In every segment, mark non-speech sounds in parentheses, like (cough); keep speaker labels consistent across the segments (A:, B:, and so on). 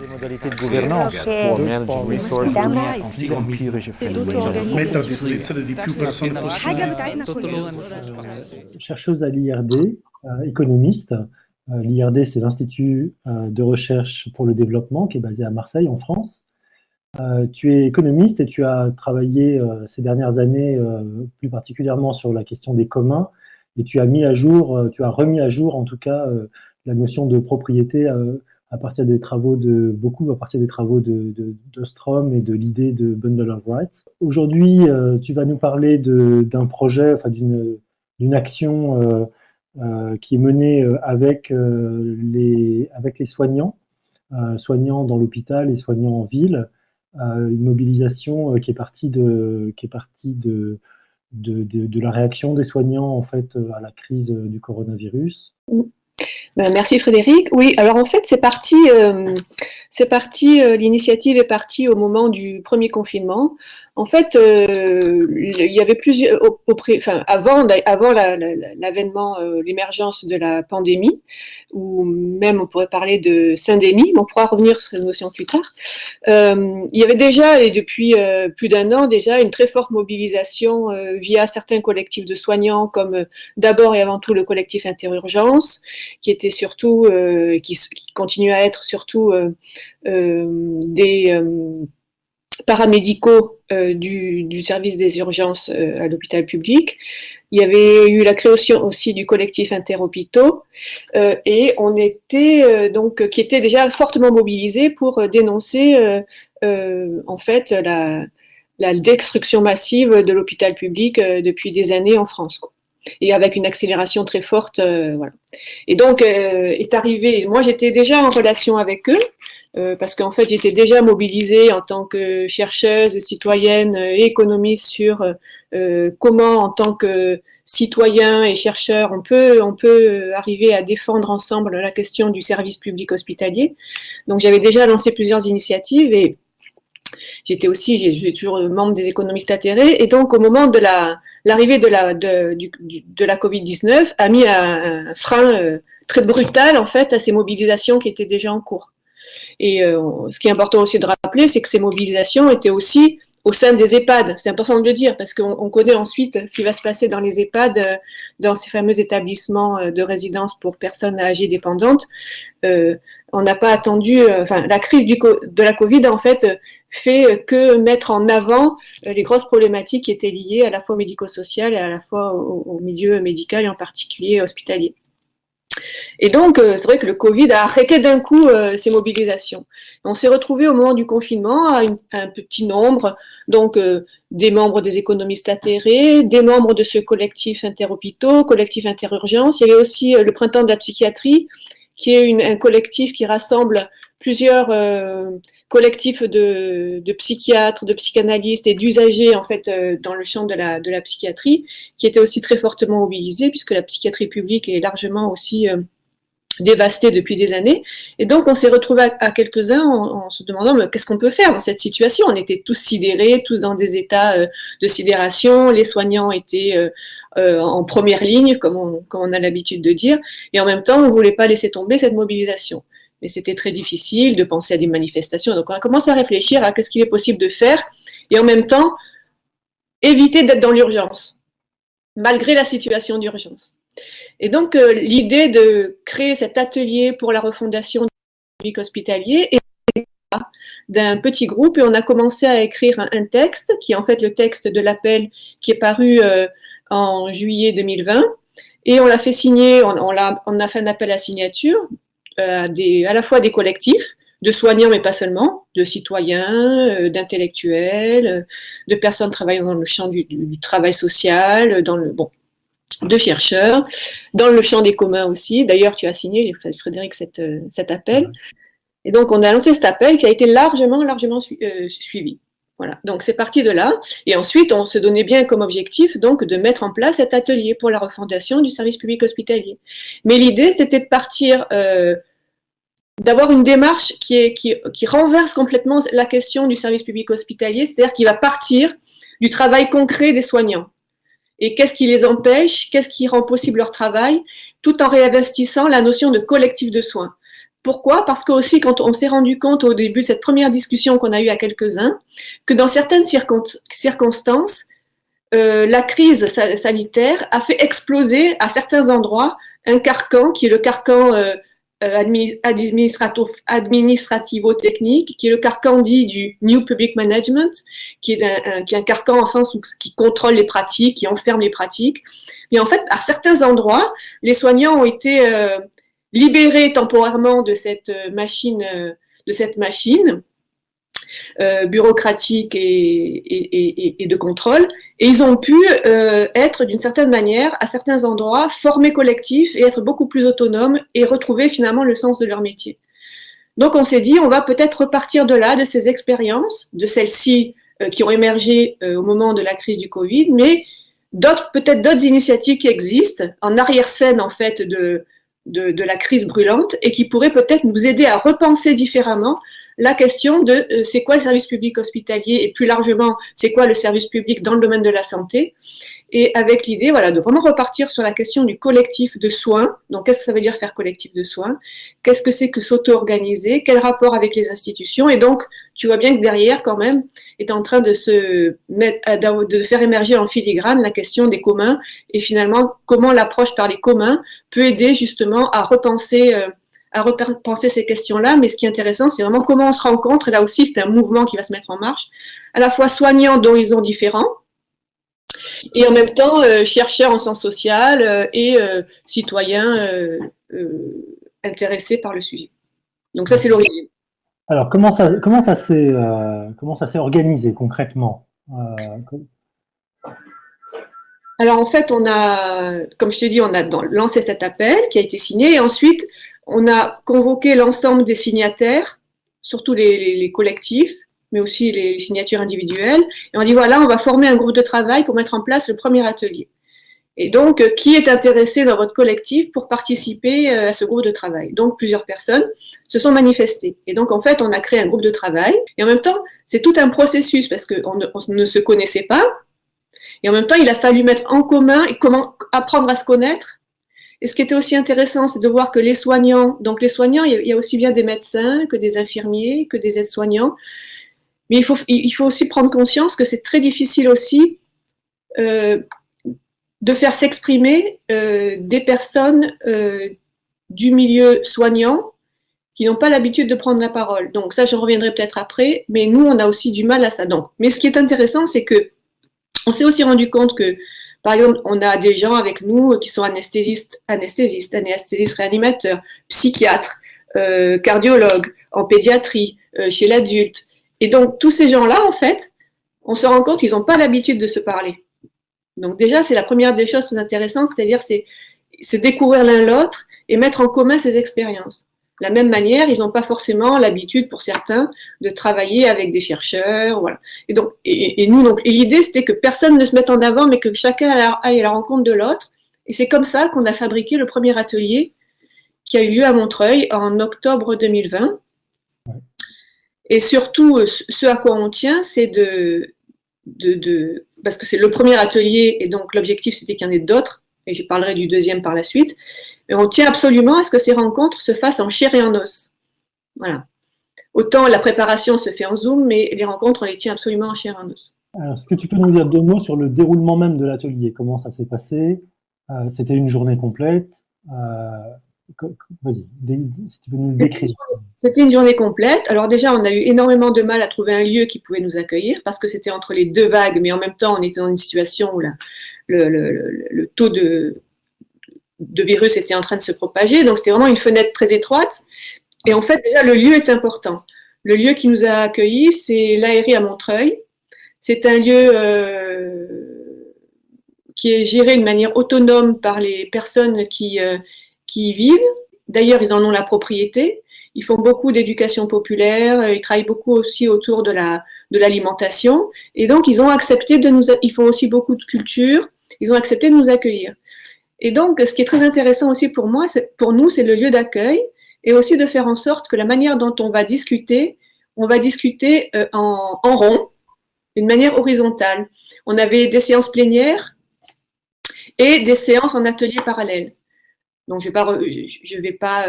A: Les modalités de gouvernance.
B: Chercheuse à l'IRD, économiste. L'IRD, c'est l'Institut de recherche pour le développement qui est basé à Marseille, en France. tu es économiste et tu as travaillé ces dernières années, plus particulièrement sur la question des communs, et tu as mis à jour, tu as remis à jour en tout cas la notion de propriété à partir des travaux de beaucoup, à partir des travaux de, de, Strom et de l'idée de Bundle of Rights. Aujourd'hui, euh, tu vas nous parler d'un projet, enfin d'une action euh, euh, qui est menée avec, les, avec les soignants, soignants dans l'hôpital et soignants en ville, une mobilisation qui est partie de, qui est partie de, de, la réaction des soignants en fait à la crise du coronavirus.
C: Ben, merci Frédéric. Oui, alors en fait, c'est parti, euh, c'est parti, euh, l'initiative est partie au moment du premier confinement. En fait, euh, il y avait plusieurs, enfin, avant, avant l'avènement, euh, l'émergence de la pandémie, ou même on pourrait parler de syndémie, mais on pourra revenir sur cette notion plus tard. Euh, il y avait déjà, et depuis plus d'un an déjà, une très forte mobilisation via certains collectifs de soignants, comme d'abord et avant tout le collectif Interurgence, qui était surtout, qui, qui continue à être surtout des paramédicaux euh, du, service des urgences euh, à l'hôpital public. Il y avait eu la création aussi du collectif Interhôpitaux euh, et on était donc qui était déjà fortement mobilisé pour dénoncer en fait la, destruction massive de l'hôpital public depuis des années en France. Et avec une accélération très forte. voilà. Et donc, est arrivé, moi j'étais déjà en relation avec eux, euh, parce qu'en fait, j'étais déjà mobilisée en tant que chercheuse, citoyenne et économiste sur euh, comment, en tant que citoyen et chercheur, on peut, on peut arriver à défendre ensemble la question du service public hospitalier. Donc, j'avais déjà lancé plusieurs initiatives et j'étais aussi, j'ai toujours membre des économistes atterrés. Et donc, au moment de l'arrivée de la, de, la Covid-19, a mis un, frein euh, très brutal, en fait, à ces mobilisations qui étaient déjà en cours. Et euh, ce qui est important aussi de rappeler, c'est que ces mobilisations étaient aussi au sein des EHPAD. C'est important de le dire parce qu'on connaît ensuite ce qui va se passer dans les EHPAD, euh, dans ces fameux établissements de résidence pour personnes âgées dépendantes. On n'a pas attendu, enfin, la crise de la Covid, en fait, fait que mettre en avant les grosses problématiques qui étaient liées à la fois au médico-social et à la fois au milieu médical et en particulier hospitalier. Et donc, euh, c'est vrai que le Covid a arrêté d'un coup euh, ces mobilisations. On s'est retrouvé au moment du confinement à, un petit nombre, donc euh, des membres des économistes atterrés, des membres de ce collectif interhôpitaux, collectif interurgence. Il y avait aussi le printemps de la psychiatrie, qui est un collectif qui rassemble plusieurs collectifs de, psychiatres, de psychanalystes et d'usagers en fait dans le champ de la, de la psychiatrie, qui était aussi très fortement mobilisés, puisque la psychiatrie publique est largement aussi dévasté depuis des années. Et donc, on s'est retrouvé à, quelques-uns en, se demandant qu'est-ce qu'on peut faire dans cette situation? On était tous sidérés, tous dans des états euh, de sidération. Les soignants étaient euh, en première ligne, comme on, comme on a l'habitude de dire. Et en même temps, on ne voulait pas laisser tomber cette mobilisation. Mais c'était très difficile de penser à des manifestations. Donc, on a commencé à réfléchir à qu'est-ce qu'il est possible de faire. Et en même temps, éviter d'être dans l'urgence, malgré la situation d'urgence. Et donc, euh, l'idée de créer cet atelier pour la refondation du public hospitalier est d'un petit groupe et on a commencé à écrire un, texte qui est en fait le texte de l'appel qui est paru euh, en juillet 2020 et on l'a fait signer, on, on, a, on, a, fait un appel à signature euh, des, à la fois des collectifs, de soignants mais pas seulement, de citoyens, d'intellectuels, de personnes travaillant dans le champ du, du, travail social, dans le bon de chercheurs, dans le champ des communs aussi. D'ailleurs, tu as signé, Frédéric, cette, euh, cet appel. Et donc, on a lancé cet appel qui a été largement, largement euh, suivi. Voilà, donc c'est parti de là. Et ensuite, on se donnait bien comme objectif donc de mettre en place cet atelier pour la refondation du service public hospitalier. Mais l'idée, c'était de partir, euh, d'avoir une démarche qui, est, qui, qui renverse complètement la question du service public hospitalier, c'est-à-dire qui va partir du travail concret des soignants. Et qu'est-ce qui les empêche, qu'est-ce qui rend possible leur travail, tout en réinvestissant la notion de collectif de soins Pourquoi? Parce que aussi, quand on s'est rendu compte au début de cette première discussion qu'on a eue à quelques-uns, que dans certaines circonstances, euh, la crise sanitaire a fait exploser à certains endroits un carcan qui est le carcan euh, euh, administrativo-technique, qui est le carcan dit du New Public Management, qui est un, carcan en sens où, qui contrôle les pratiques, qui enferme les pratiques. Mais en fait, à certains endroits, les soignants ont été libérés temporairement de cette machine, euh, de cette machine euh, bureaucratique et, de contrôle, et ils ont pu euh, être d'une certaine manière, à certains endroits, formés collectifs et être beaucoup plus autonomes et retrouver finalement le sens de leur métier. Donc on s'est dit, on va peut-être repartir de là, de ces expériences, de celles-ci euh, qui ont émergé euh, au moment de la crise du Covid, mais peut-être d'autres initiatives qui existent en arrière-scène en fait de, de, la crise brûlante et qui pourraient peut-être nous aider à repenser différemment la question de euh, c'est quoi le service public hospitalier et plus largement c'est quoi le service public dans le domaine de la santé et avec l'idée voilà de vraiment repartir sur la question du collectif de soins. Donc qu'est-ce que ça veut dire faire collectif de soins? Qu'est-ce que c'est que s'auto-organiser? Quel rapport avec les institutions? Et donc tu vois bien que derrière quand même est en train de se mettre de faire émerger en filigrane la question des communs. Et finalement comment l'approche par les communs peut aider justement à repenser euh, à repenser ces questions-là, mais ce qui est intéressant, c'est vraiment comment on se rencontre, et là aussi c'est un mouvement qui va se mettre en marche, à la fois soignants d'horizons différents, et en même temps euh, chercheurs en sciences sociales euh, et euh, citoyens intéressés par le sujet. Donc ça c'est l'origine.
B: Alors comment ça, comment ça s'est comment ça s'est organisé concrètement
C: alors en fait, on a, comme je te dis, on a lancé cet appel qui a été signé et ensuite on a convoqué l'ensemble des signataires, surtout les, collectifs, mais aussi les, signatures individuelles, et on dit voilà, on va former un groupe de travail pour mettre en place le premier atelier. Et donc, euh, qui est intéressé dans votre collectif pour participer euh, à ce groupe de travail? Donc, plusieurs personnes se sont manifestées. Et donc, en fait, on a créé un groupe de travail. Et en même temps, c'est tout un processus parce qu'on ne, on ne se connaissait pas. Et en même temps, il a fallu mettre en commun et comment apprendre à se connaître et ce qui était aussi intéressant, c'est de voir que les soignants, donc les soignants, il y a aussi bien des médecins que des infirmiers, que des aides-soignants, mais il faut, il faut aussi prendre conscience que c'est très difficile aussi euh, de faire s'exprimer euh, des personnes euh, du milieu soignant qui n'ont pas l'habitude de prendre la parole. Donc ça, je reviendrai peut-être après, mais nous, on a aussi du mal à ça. Donc, mais ce qui est intéressant, c'est que on s'est aussi rendu compte que par exemple, on a des gens avec nous qui sont anesthésistes, anesthésistes, anesthésistes réanimateurs, psychiatres, cardiologues, en pédiatrie, chez l'adulte. Et donc, tous ces gens-là, en fait, on se rend compte qu'ils n'ont pas l'habitude de se parler. Donc déjà, c'est la première des choses très intéressantes, c'est-à-dire c'est se découvrir l'un l'autre et mettre en commun ces expériences. De la même manière, ils n'ont pas forcément l'habitude, pour certains, de travailler avec des chercheurs, voilà. Et donc, et, nous, donc, et l'idée, c'était que personne ne se mette en avant, mais que chacun aille à la rencontre de l'autre. Et c'est comme ça qu'on a fabriqué le premier atelier qui a eu lieu à Montreuil en octobre 2020. Et surtout, ce à quoi on tient, c'est de, parce que c'est le premier atelier, et donc l'objectif, c'était qu'il y en ait d'autres, et je parlerai du deuxième par la suite, et on tient absolument à ce que ces rencontres se fassent en chair et en os. Voilà. Autant la préparation se fait en Zoom, mais les rencontres, on les tient absolument en chair et en os.
B: Est-ce que tu peux nous dire deux mots sur le déroulement même de l'atelier? Comment ça s'est passé? Euh, C'était une journée complète? Euh, Vas-y, si tu peux nous le décrire.
C: C'était une journée complète. Alors déjà, on a eu énormément de mal à trouver un lieu qui pouvait nous accueillir parce que c'était entre les deux vagues, mais en même temps, on était dans une situation où le, le, taux de, de virus était en train de se propager. Donc, c'était vraiment une fenêtre très étroite. Et en fait, déjà, le lieu est important. Le lieu qui nous a accueillis, c'est l'ARI à Montreuil. C'est un lieu euh, qui est géré de manière autonome par les personnes qui, euh, qui y vivent. D'ailleurs, ils en ont la propriété. Ils font beaucoup d'éducation populaire. Ils travaillent beaucoup aussi autour de la de l'alimentation. Et donc, ils ont accepté de nous. Ils font aussi beaucoup de culture. Ils ont accepté de nous accueillir. Et donc, ce qui est très intéressant aussi pour moi, pour nous, c'est le lieu d'accueil et aussi de faire en sorte que la manière dont on va discuter, on va discuter euh, en, rond, d'une manière horizontale. On avait des séances plénières et des séances en atelier parallèle. Donc, je ne vais pas,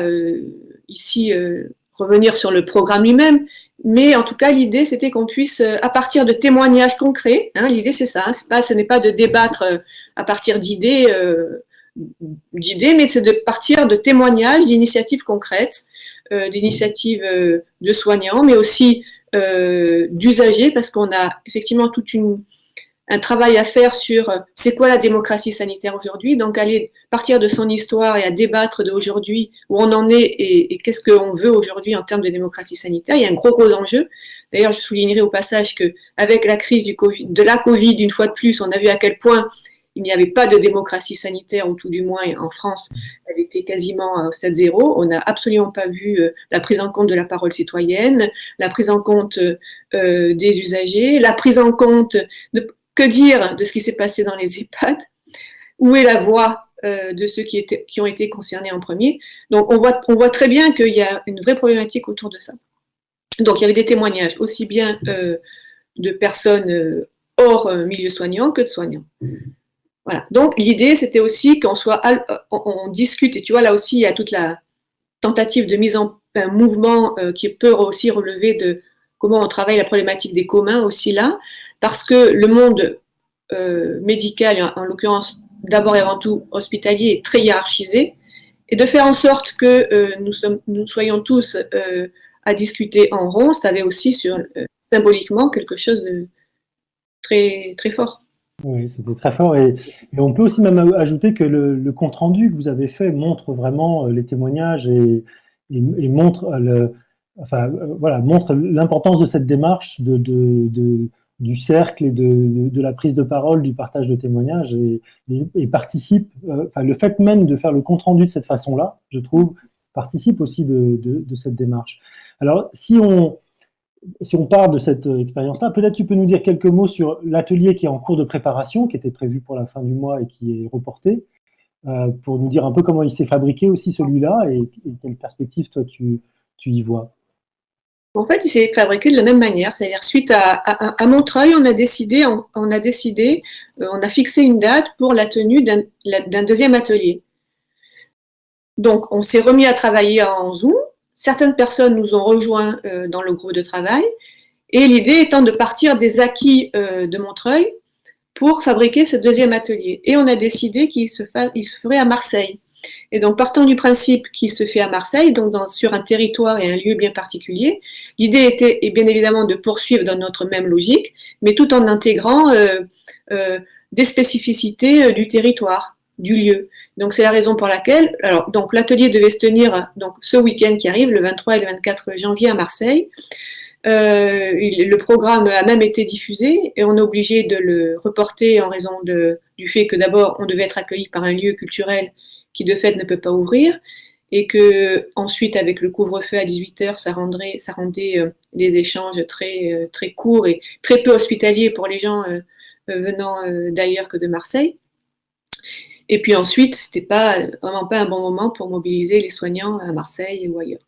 C: ici revenir sur le programme lui-même, mais en tout cas, l'idée, c'était qu'on puisse, à partir de témoignages concrets, hein, l'idée c'est ça, hein, pas, ce n'est pas de débattre à partir d'idées, d'idées, mais c'est de partir de témoignages, d'initiatives concrètes, d'initiatives de soignants, mais aussi d'usagers, parce qu'on a effectivement toute une, un travail à faire sur euh, c'est quoi la démocratie sanitaire aujourd'hui, donc aller partir de son histoire et à débattre d'aujourd'hui où on en est et, qu'est-ce qu'on veut aujourd'hui en termes de démocratie sanitaire. Il y a un gros gros enjeu. D'ailleurs, je soulignerai au passage que avec la crise de la Covid, une fois de plus, on a vu à quel point il n'y avait pas de démocratie sanitaire, ou tout du moins en France, elle était quasiment 7-0. On n'a absolument pas vu euh, la prise en compte de la parole citoyenne, la prise en compte euh, des usagers, la prise en compte de, que dire de ce qui s'est passé dans les EHPAD? Où est la voix euh, de ceux qui, ont été concernés en premier? Donc on voit, très bien qu'il y a une vraie problématique autour de ça. Donc il y avait des témoignages aussi bien euh, de personnes euh, hors milieu soignant que de soignants. Voilà. Donc l'idée c'était aussi qu'on soit, on, discute et tu vois là aussi il y a toute la tentative de mise en mouvement qui peut aussi relever de comment on travaille la problématique des communs aussi là, parce que le monde euh, médical, en, l'occurrence d'abord et avant tout hospitalier, est très hiérarchisé, et de faire en sorte que euh, nous, soyons tous euh, à discuter en rond, ça avait aussi symboliquement quelque chose de très, très fort.
B: Oui, c'était très fort. Et, on peut aussi même ajouter que le, compte-rendu que vous avez fait montre vraiment les témoignages et, montre l'importance de cette démarche de, du cercle et de, la prise de parole, du partage de témoignages et, participe, euh, enfin, le fait même de faire le compte-rendu de cette façon-là, je trouve, participe aussi de, cette démarche. Alors, si on, si on part de cette expérience-là, peut-être tu peux nous dire quelques mots sur l'atelier qui est en cours de préparation, qui était prévu pour la fin du mois et qui est reporté, euh, pour nous dire un peu comment il s'est fabriqué aussi celui-là et, et quelle perspective toi tu, tu y vois.
C: En fait, il s'est fabriqué de la même manière, c'est-à-dire suite à, Montreuil, on a décidé, on, a décidé, euh, on a fixé une date pour la tenue d'un deuxième atelier. Donc, on s'est remis à travailler en Zoom. Certaines personnes nous ont rejoints euh, dans le groupe de travail, et l'idée étant de partir des acquis euh, de Montreuil pour fabriquer ce deuxième atelier. Et on a décidé qu'il se, se ferait à Marseille. Et donc, partant du principe qu'il se fait à Marseille, donc sur un territoire et un lieu bien particulier, l'idée était et bien évidemment de poursuivre dans notre même logique, mais tout en intégrant euh, euh, des spécificités euh, du territoire, du lieu. Donc, c'est la raison pour laquelle, alors, donc l'atelier devait se tenir donc ce week-end qui arrive, le 23 et le 24 janvier à Marseille. le programme a même été diffusé et on est obligé de le reporter en raison de, du fait que d'abord on devait être accueilli par un lieu culturel qui de fait ne peut pas ouvrir, et que ensuite avec le couvre-feu à 18h, ça, rendrait, ça rendait euh, des échanges très, euh, très courts et très peu hospitaliers pour les gens euh, venant d'ailleurs que de Marseille. Et puis ensuite, c'était pas vraiment pas un bon moment pour mobiliser les soignants à Marseille ou ailleurs.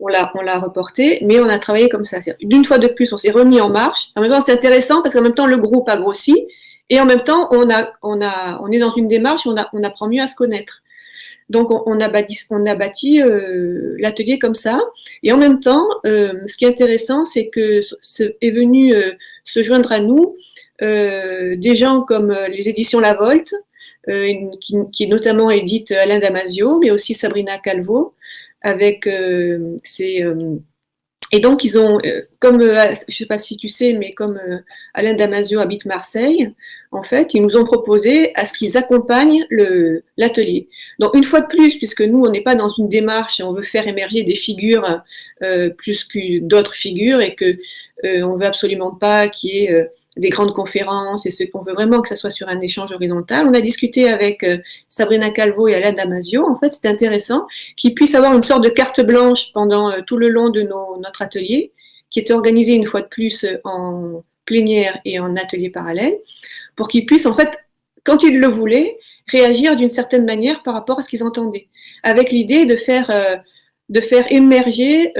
C: On l'a, on l'a reporté, mais on a travaillé comme ça. D'une fois de plus, on s'est remis en marche. En même temps, c'est intéressant parce qu'en même temps, le groupe a grossi et en même temps, on, a, on, a, on est dans une démarche, on, on apprend mieux à se connaître. Donc, on, a bâti, euh, l'atelier comme ça. Et en même temps, euh, ce qui est intéressant, c'est que est venu euh, se joindre à nous des gens comme les éditions La Volte, qui, qui, notamment édite Alain Damasio, mais aussi Sabrina Calvo, avec ses et donc, ils ont, euh, comme, euh, je ne sais pas si tu sais, mais comme euh, Alain Damasio habite Marseille, en fait, ils nous ont proposé à ce qu'ils accompagnent l'atelier. Donc, une fois de plus, puisque nous, on n'est pas dans une démarche et on veut faire émerger des figures plus que d'autres figures et que on veut absolument pas qu'il y ait des grandes conférences et ce qu'on veut vraiment que ça soit sur un échange horizontal. On a discuté avec euh, Sabrina Calvo et Alain Damasio. En fait, c'est intéressant qu'ils puissent avoir une sorte de carte blanche pendant euh, tout le long de notre atelier, qui était organisé une fois de plus euh, en plénière et en atelier parallèle, pour qu'ils puissent, en fait, quand ils le voulaient, réagir d'une certaine manière par rapport à ce qu'ils entendaient, avec l'idée de faire, de faire émerger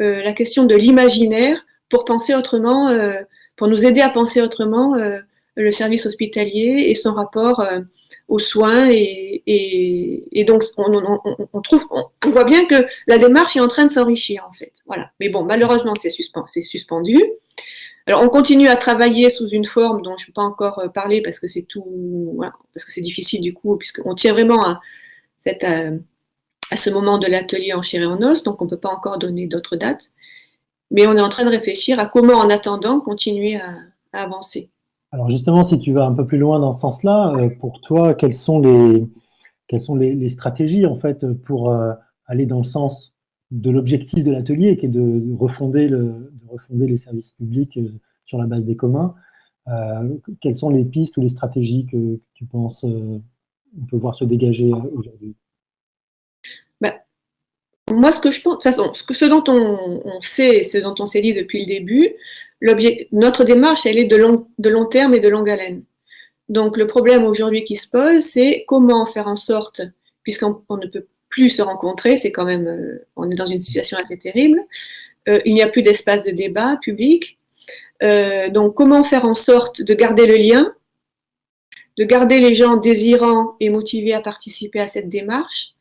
C: la question de l'imaginaire pour penser autrement pour nous aider à penser autrement euh, le service hospitalier et son rapport aux soins. Et, donc, on, trouve, on, voit bien que la démarche est en train de s'enrichir, en fait. Voilà. Mais bon, malheureusement, c'est suspendu. Alors, on continue à travailler sous une forme dont je ne peux pas encore parler parce que c'est tout, parce que c'est difficile du coup, puisqu'on tient vraiment à, à ce moment de l'atelier en chair et en os, donc on ne peut pas encore donner d'autres dates. Mais on est en train de réfléchir à comment, en attendant, continuer à, avancer.
B: Alors justement, si tu vas un peu plus loin dans ce sens-là, euh, pour toi, quelles sont les, stratégies en fait pour euh, aller dans le sens de l'objectif de l'atelier, qui est de, refonder le, de refonder les services publics euh, sur la base des communs Quelles sont les pistes ou les stratégies que tu penses on peut voir se dégager aujourd'hui?
C: Moi, ce que je pense, de toute façon, ce, dont on, sait, ce dont on s'est dit depuis le début, notre démarche, elle est de long, de long terme et de longue haleine. Donc, le problème aujourd'hui qui se pose, c'est comment faire en sorte, puisqu'on ne peut plus se rencontrer, c'est quand même, euh, on est dans une situation assez terrible, euh, il n'y a plus d'espace de débat public. Euh, donc, comment faire en sorte de garder le lien, de garder les gens désirants et motivés à participer à cette démarche,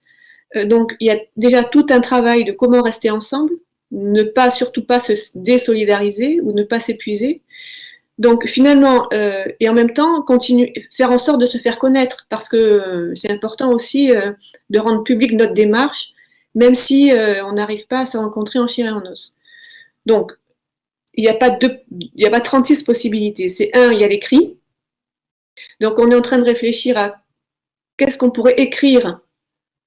C: donc, il y a déjà tout un travail de comment rester ensemble, ne pas, surtout pas se désolidariser ou ne pas s'épuiser. Donc finalement, euh, et en même temps, continuer, faire en sorte de se faire connaître, parce que euh, c'est important aussi de rendre public notre démarche, même si on n'arrive pas à se rencontrer en chair et en os. Donc, il n'y a, pas il a pas 36 possibilités. C'est un, il y a l'écrit. Donc on est en train de réfléchir à qu'est-ce qu'on pourrait écrire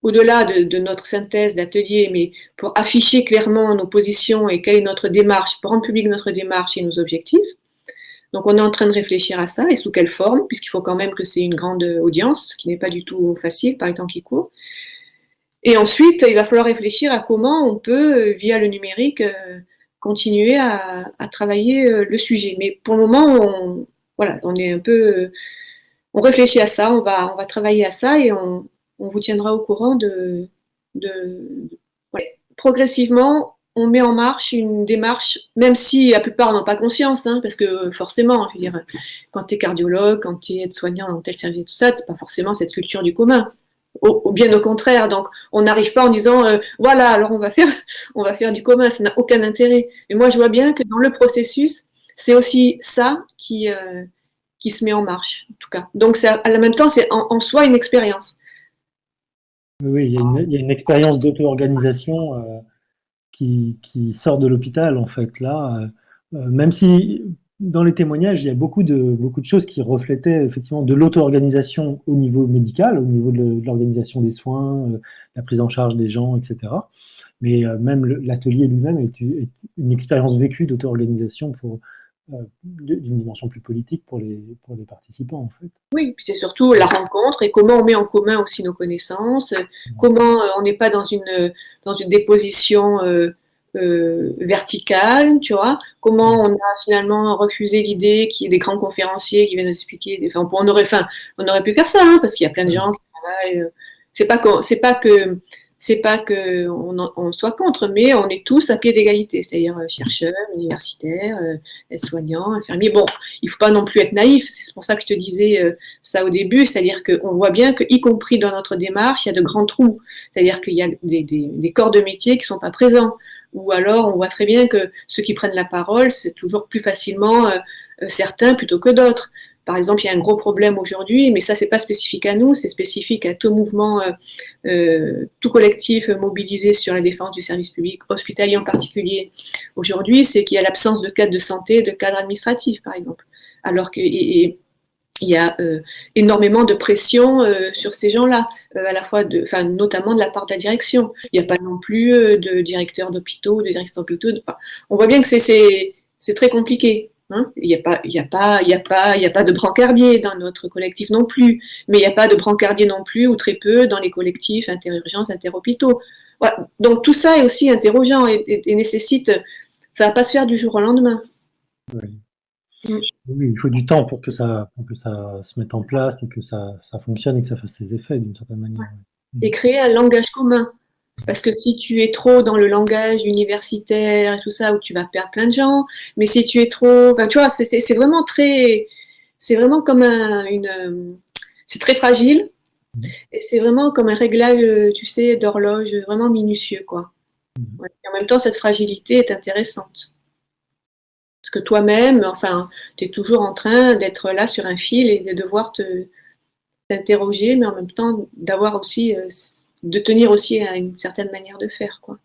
C: au-delà de, notre synthèse d'atelier, mais pour afficher clairement nos positions et quelle est notre démarche, pour rendre public notre démarche et nos objectifs. Donc on est en train de réfléchir à ça et sous quelle forme, puisqu'il faut quand même que c'est une grande audience, ce qui n'est pas du tout facile par les temps qui courent. Et ensuite, il va falloir réfléchir à comment on peut, via le numérique, euh, continuer à, travailler euh, le sujet. Mais pour le moment, on, est un peu, on réfléchit à ça, on va, on va travailler à ça et on, on vous tiendra au courant de... Progressivement, on met en marche une démarche, même si la plupart n'ont pas conscience, hein, parce que forcément, quand tu es cardiologue, quand tu es aide-soignant dans tel service, tout ça, tu pas forcément cette culture du commun. Au, bien au contraire, donc on n'arrive pas en disant euh, voilà, alors on va faire, (laughs) on va faire du commun, ça n'a aucun intérêt. Mais moi, je vois bien que dans le processus, c'est aussi ça qui, euh, qui se met en marche, en tout cas. Donc, à la même temps, c'est en, soi une expérience.
B: Oui, il y, a une, expérience d'auto-organisation euh, qui, sort de l'hôpital, en fait, là. Euh, euh, même si, dans les témoignages, il y a beaucoup de, beaucoup de choses qui reflétaient effectivement de l'auto-organisation au niveau médical, au niveau de l'organisation des soins, la prise en charge des gens, etc. Mais même l'atelier lui-même est, une expérience vécue d'auto-organisation pour, d'une dimension plus politique pour les, pour les participants, en fait.
C: Oui, c'est surtout la rencontre et comment on met en commun aussi nos connaissances, comment euh, on n'est pas dans une, dans une déposition euh, verticale, tu vois, comment on a finalement refusé l'idée qu'il y ait des grands conférenciers qui viennent nous expliquer, enfin, on, aurait, enfin, on aurait pu faire ça, hein, parce qu'il y a plein de gens qui travaillent, c'est pas, c'est pas que c'est pas qu'on on soit contre, mais on est tous à pied d'égalité, c'est-à-dire euh, chercheurs, universitaires, euh, aides-soignants, infirmiers. Bon, il faut pas non plus être naïf, c'est pour ça que je te disais euh, ça au début, c'est-à-dire qu'on voit bien que, y compris dans notre démarche, il y a de grands trous, c'est-à-dire qu'il y a des, corps de métier qui sont pas présents, ou alors on voit très bien que ceux qui prennent la parole, c'est toujours plus facilement certains plutôt que d'autres. Par exemple, il y a un gros problème aujourd'hui, mais ça, c'est pas spécifique à nous, c'est spécifique à tout mouvement, euh, euh, tout collectif mobilisé sur la défense du service public hospitalier en particulier aujourd'hui, c'est qu'il y a l'absence de cadre de santé, de cadre administratif, par exemple. Alors qu'il y a euh, énormément de pression sur ces gens-là, à la fois, de, enfin, notamment de la part de la direction. Il n'y a pas non plus de directeur d'hôpitaux, de directeur d'hôpitaux. Enfin, on voit bien que c'est très compliqué. Hein. il n'y a, pas, a, pas, a, pas, a pas de brancardier dans notre collectif non plus, mais il n'y a pas de brancardier non plus, ou très peu, dans les collectifs interurgences, interhôpitaux. Donc tout ça est aussi interrogeant et, nécessite, ça ne va pas se faire du jour au lendemain.
B: Mm. Oui. il faut du temps pour que ça, que ça se mette en place et que ça, ça fonctionne et que ça fasse ses effets d'une certaine manière.
C: Et créer un langage commun. Parce que si tu es trop dans le langage universitaire et tout ça, où tu vas perdre plein de gens, mais si tu es trop, enfin, tu vois, c'est vraiment très, c'est vraiment comme un, une... C'est très fragile, mmh. et c'est vraiment comme un réglage, tu sais, d'horloge vraiment minutieux, quoi. Mmh. en même temps, cette fragilité est intéressante. Parce que toi-même, enfin, tu es toujours en train d'être là sur un fil et de devoir te t'interroger, mais en même temps d'avoir aussi, euh, de tenir aussi à une certaine manière de faire, quoi.